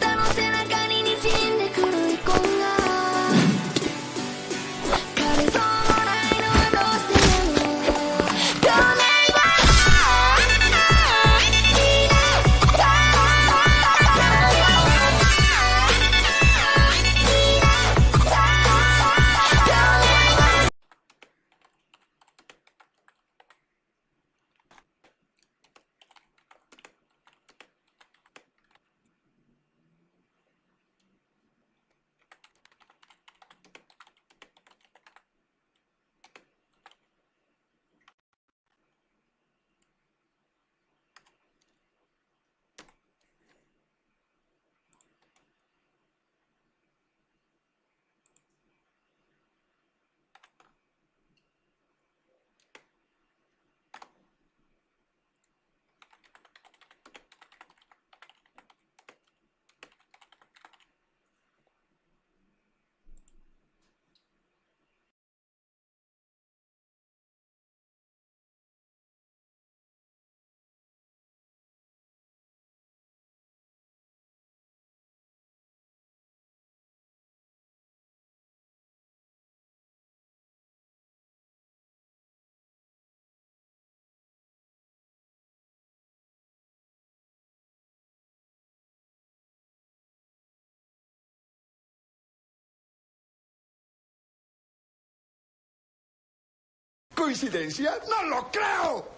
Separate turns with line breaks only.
なのせい
¿Coincidencia? ¡No lo creo!